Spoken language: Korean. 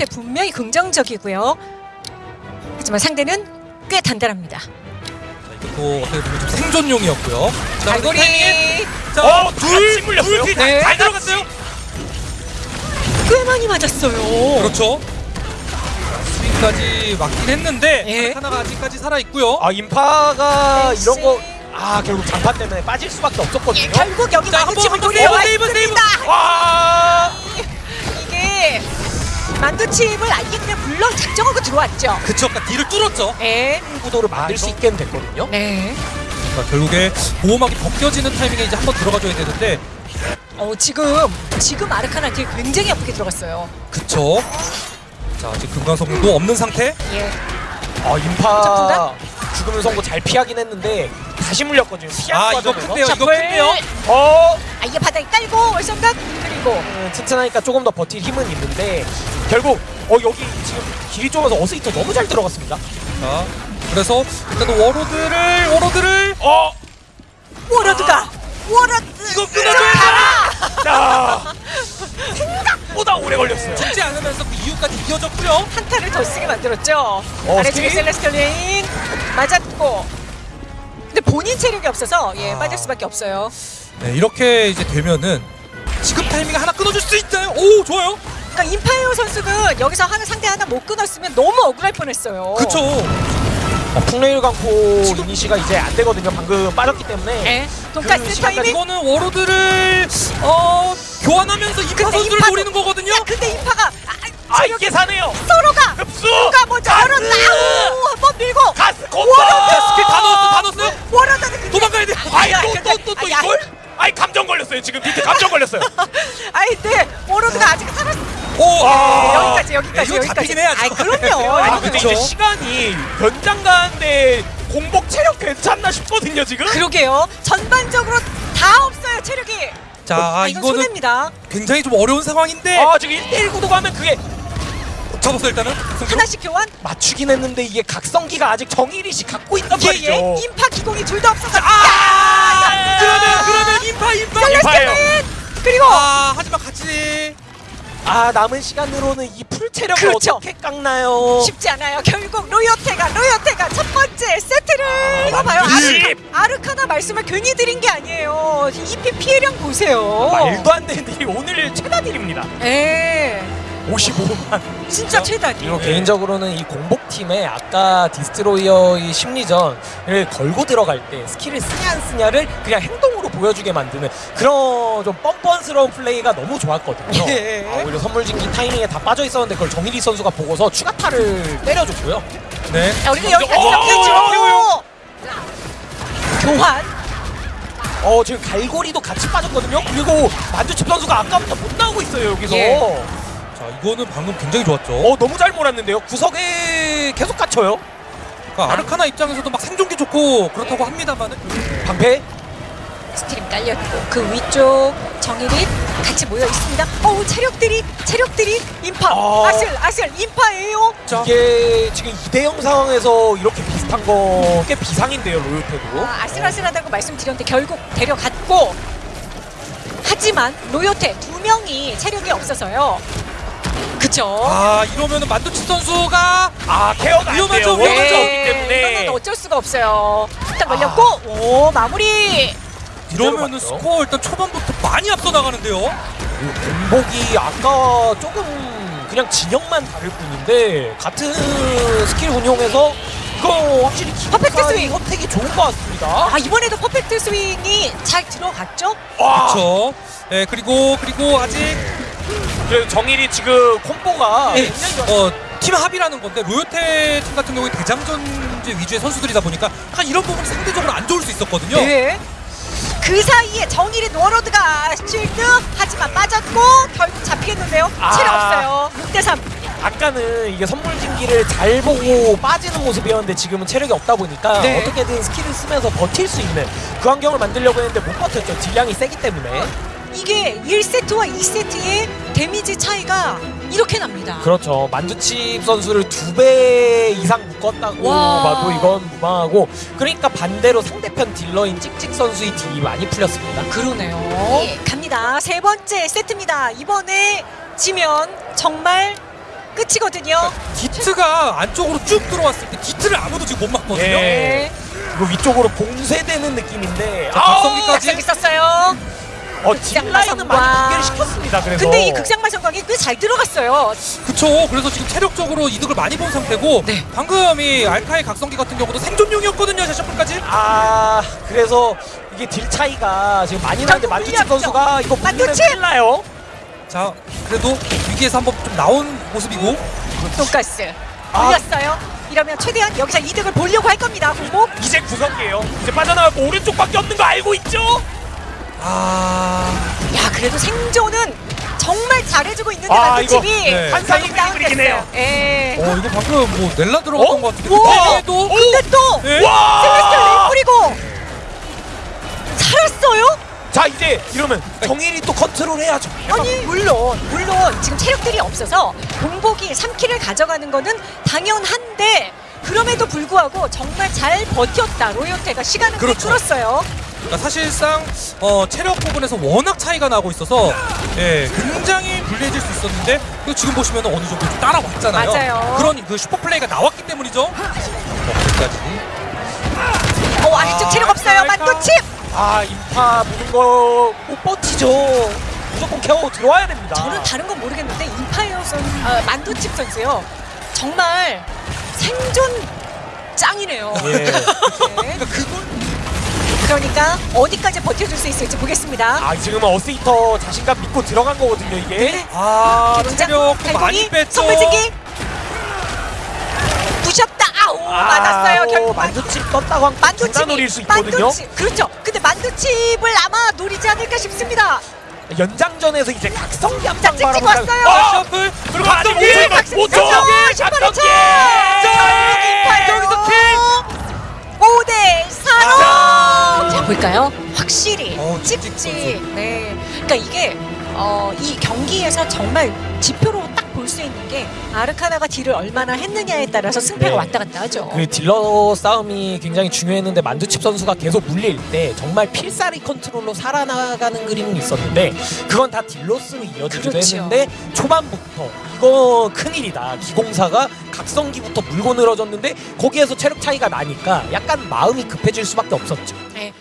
로요테 분명히 긍정적이고요. 하지만 상대는 꽤 단단합니다. 자, 이것도 어떻게 보면 좀 생존용이었고요. 자, 갈고리 자, 어, 둘, 같이 물렸어요? 둘, 네. 잘 들어갔어요. 꽤 많이 맞았어요. 그렇죠. 스윙까지 맞긴 했는데 예. 하나가 아직까지 살아 있고요. 아 인파가 엑시. 이런 거 아 결국 장판 때문에 빠질 수밖에 없었거든요. 예, 결국 여기. 있습니다. 와 이게 만두칩을 그냥 물론 작정하고 들어왔죠. 그쵸, 아까 뒤를 뚫었죠. 네. 구도를 만들 수 있게 됐거든요. 네. 그러니까 결국에 보호막이 벗겨지는 타이밍에 이제 한번 들어가줘야 되는데 어 지금 지금 아르카나 뒤에 굉장히 아프게 들어갔어요. 그쵸. 자, 아직 금강성도 없는 상태. 예. 아? 인파 죽음의 선고 잘 피하긴 했는데 다시 물렸거든요. 아, 이거. 큰데요. 이거 볼. 큰데요. 어 아 이게 바닥에 깔고 월성각 그리고 음, 튼튼하니까 조금 더 버틸 힘은 있는데 결국 어 여기 지금 길이 좁아서 어스이터 너무 잘 들어갔습니다. 자, 그래서 일단 워로드를 워로드를 어 워러드가 워러드 이거 끊어줘야 자, 생각보다 오래 걸렸어요. 죽지 않으면서 그 이유까지 이어졌고요. 한타를 더 쓰게 만들었죠. 어, 아래쪽에? 셀레스텔 레인 맞았고. 근데 본인 체력이 없어서 예 아. 빠질 수밖에 없어요. 네, 이렇게 이제 되면은 지금 타이밍에 하나 끊어줄 수 있나요? 오, 좋아요. 그러니까 임파이어 선수는 여기서 하나 상대 하나 못 끊었으면 너무 억울할 뻔했어요. 그쵸. 어, 풍레일 강포 이니시가 이제 안 되거든요. 방금 빠졌기 때문에. 예. 돈가스 그 시간까지 타이밍. 이거는 워로드를 어 교환하면서 임파 선수를 임파도- 노리는 거거든요. 야, 근데 임파가 아, 아 체력이 이게 사네요. 서로가 흡수. 누가 먼저? 아우 한번 밀고 가스 콤보. 자, 스킬 다 넣었어, 다 넣었어요. 워러드는 근데 도망가야 돼. 아이 야, 또또 또 또 야, 이걸? 아이 지금 밑에 감정 걸렸어요. 아니 근데 워러드가 아직 살았. 오, 아. 여기까지 여기까지 이거 여기까지. 잡히긴 해야죠. 아이 그럼요. 아니 근데. 이제 시간이 연장 가는데 공복 체력 괜찮나 싶거든요 지금. 그러게요. 전반적으로 다 없어요 체력이. 자, 아, 아, 이건 이거는 손해입니다. 굉장히 좀 어려운 상황인데 아 지금 1대1 구도 가면 그게 잡았어 일단은. 승부로. 하나씩 교환. 맞추긴 했는데 이게 각성기가 아직 정일이 씨 갖고 있단 말이죠. 예예. 인파 기공이 둘 다 없어서. 아! 그러면 그러면 임파 임파. 인파예요. 셀레스테인 그리고 아, 하지만 같이 아 남은 시간으로는 이 풀 체력을 그렇죠. 어떻게 깎나요? 쉽지 않아요. 결국 로요테가 로요테가 첫 번째 세트를 이거 봐요. 만두집! 아르, 아르카나 말씀을 괜히 드린 게 아니에요. EP 피해량 보세요. 말도 안 되는 딜이 오늘 최다 딜입니다. 예. 55만. 진짜 최다. 이거 개인적으로는 이 공복팀에 아까 디스트로이어의 심리전을 걸고 들어갈 때 스킬을 쓰냐 안 쓰냐를 그냥 행동으로 보여주게 만드는 그런 좀 뻔뻔스러운 플레이가 너무 좋았거든요. 예. 아, 오히려 선물진기 타이밍에 다 빠져 있었는데 그걸 정일이 선수가 보고서 추가타를 때려줬고요. 네. 자, 우리가 여기까지 어, 잡혔죠. 교환. 어 지금 갈고리도 같이 빠졌거든요. 그리고 만두칩 선수가 아까부터 못 나오고 있어요 여기서. 예. 자, 이거는 방금 굉장히 좋았죠. 어 너무 잘 몰았는데요. 구석에 계속 갇혀요. 그러니까 아르카나 입장에서도 막 생존기 좋고 그렇다고 합니다만은 방패. 스트림 깔렸고 그 위쪽 정일이 같이 모여 있습니다. 어우 체력들이 체력들이 인파 어. 아슬 아슬 인파예요. 자, 이게 지금 2대0 상황에서 이렇게 비슷한 거 꽤 비상인데요 로요테도. 아, 아슬아슬하다고 말씀드렸는데 결국 데려갔고 하지만 로요테 두 명이 체력이 없어서요. 그쵸? 아 이러면은 만두치 선수가 아 케어가 안 위험하죠, 돼요. 위험하죠. 워낙 없기 네, 때문에. 이거는 어쩔 수가 없어요. 일단 걸렸고 오 마무리. 이러면은? 스코어 일단 초반부터 많이 앞서 나가는데요. 공복이 아까 조금 그냥 진영만 다를 뿐인데 같은 스킬 운용에서 이거 확실히 퍼펙트 스윙. 선택이 좋은 것 같습니다. 아 이번에도 퍼펙트 스윙이 잘 들어갔죠? 와, 그렇죠. 네 그리고 그리고 아직 그래서 정일이 지금 콤보가 네, 어, 팀 합이라는 건데 로요테 팀 같은 경우에 대장전제 위주의 선수들이다 보니까 약간 이런 부분이 상대적으로 안 좋을 수 있었거든요. 네. 그 사이에 정일이 워로드가 실드 하지만 빠졌고 결국 잡히겠는데요. 아. 체력 없어요. 6대 3. 아까는 이게 선물 진기를 잘 보고 빠지는 모습이었는데 지금은 체력이 없다 보니까 네. 어떻게든 스킬을 쓰면서 버틸 수 있는 그 환경을 만들려고 했는데 못 버텼죠. 딜량이 세기 때문에. 이게 1세트와 2세트의 데미지 차이가 이렇게 납니다. 그렇죠. 만두칩 선수를 두 배 이상 묶었다고 와. 봐도 이건 무방하고 그러니까 반대로 상대편 딜러인 찍찍 선수의 딜이 많이 풀렸습니다. 그러네요. 예, 갑니다. 세 번째 세트입니다. 이번에 지면 정말 끝이거든요. 디트가 안쪽으로 쭉 들어왔을 때 디트를 아무도 지금 못 막거든요. 예. 네. 이거 위쪽으로 봉쇄되는 느낌인데 자, 아, 각성기까지. 각성기 썼어요. 어, 마성광. 많이 붕괴를 시켰습니다. 그래서 근데 이 극장마 성광이 꽤 잘 들어갔어요. 그쵸. 그래서 지금 체력적으로 이득을 많이 본 상태고 네. 방금 이 알카의 각성기 같은 경우도 생존용이었거든요. 샤샤플까지. 아 그래서 이게 딜 차이가 지금 많이 나는데 만두칩. 선수가 이거 만두칩! 나요. 자, 그래도 위기에서 한번 좀 나온 모습이고 돈가스 아. 올렸어요. 이러면 최대한 여기서 이득을 보려고 할 겁니다. 공복. 이제 구석이에요. 이제 빠져나가고 오른쪽밖에 없는 거 알고 있죠? 아, 야 그래도 생존은 정말 잘해주고 있는데 아, 이거, 네. 환상의 그림이긴 해요. 예. 어 이거 방금 뭐 넬라 들어갔던 어? 것 같은데! 그때도 근데 또 네? 와! 셀레스텔 뿌리고 살았어요? 자 이제 이러면 정일이 또 컨트롤해야죠. 아니 물론 물론 지금 체력들이 없어서 공복이 3킬을 가져가는 거는 당연한데 그럼에도 불구하고 정말 잘 버텼다 로요테가 시간을 꽤 그렇죠. 끌었어요. 그러니까 사실상 어, 체력 부분에서 워낙 차이가 나고 있어서 예, 굉장히 불리해질 수 있었는데 그 지금 보시면 어느 정도 좀 따라왔잖아요. 맞아요. 그런 그 슈퍼 플레이가 나왔기 때문이죠. 어, 여기까지. 어 아래쪽 체력 없어요 알카? 만두칩. 아 인파 보는 거못 버티죠. 무조건 케어 들어와야 됩니다. 저는 다른 건 모르겠는데 임파이어 선 아, 만두칩 선수요 정말 생존 짱이네요. 예. 네. 그러니까 그걸 그러니까 어디까지 버텨줄 수 있을지 보겠습니다. 아 지금은 어스이터 자신감 믿고 들어간 거거든요 이게. 네. 아 체력 많이 뺐죠. 선물지기 부셨다 아우 맞았어요 결국 만두칩 떴다고 만두칩이 중간 노릴 수 있거든요. 만두칩 그렇죠 근데 만두칩을 아마 노리지 않을까 싶습니다 연장전에서 이제 각성기 찍찍 바라보면 왔어요 아, 셔플 그리고 각성기! 각성기! 각성 못 쳐! 각성 각성기! 여기서 킬! 5대 4로 자. 자 볼까요? 확실히 어, 찍찍 네. 그러니까 이게 어, 이 경기에서 정말 지표로 딱 볼 수 있는 게 아르카나가 딜을 얼마나 했느냐에 따라서 승패가 네. 왔다 갔다 하죠. 그 딜러 싸움이 굉장히 중요했는데 만두칩 선수가 계속 물릴 때 정말 필살기 컨트롤로 살아나가는 그림은 있었는데 그건 다 딜 loss로 이어지기도 그렇죠. 했는데 초반부터 이거 큰일이다. 기공사가 각성기부터 물고 늘어졌는데 거기에서 체력 차이가 나니까 약간 마음이 급해질 수밖에 없었죠. 네.